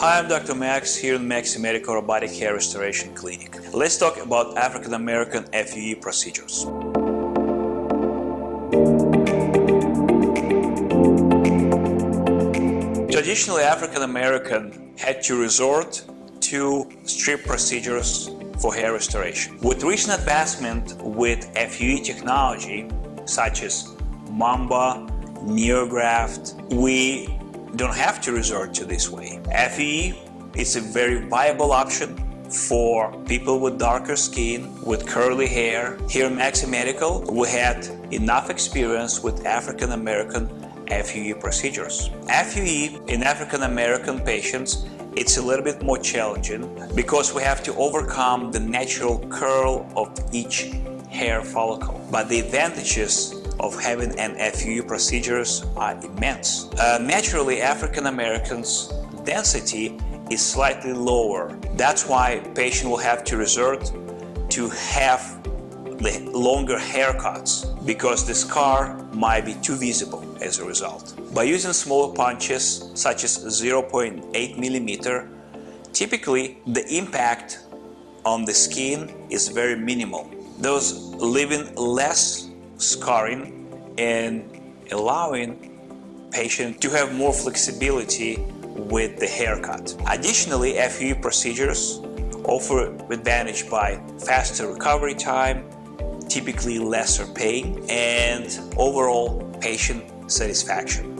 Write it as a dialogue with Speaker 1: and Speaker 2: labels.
Speaker 1: Hi, I'm Dr. Max here in Maxi Medical Robotic Hair Restoration Clinic. Let's talk about African American FUE procedures. Traditionally, African American had to resort to strip procedures for hair restoration. With recent advancement with FUE technology, such as Mamba, NeoGraft, we don't have to resort to this way. FUE is a very viable option for people with darker skin, with curly hair. Here at Maxi Medical, we had enough experience with African American FUE procedures. FUE in African American patients it's a little bit more challenging because we have to overcome the natural curl of each hair follicle. But the advantages of having an FUE procedures are immense. Uh, naturally, African Americans' density is slightly lower. That's why patient will have to resort to have the longer haircuts because the scar might be too visible as a result. By using smaller punches such as 0.8 millimeter, typically the impact on the skin is very minimal, Those leaving less scarring and allowing patient to have more flexibility with the haircut. Additionally, FUE procedures offer advantage by faster recovery time, typically lesser pain, and overall patient satisfaction.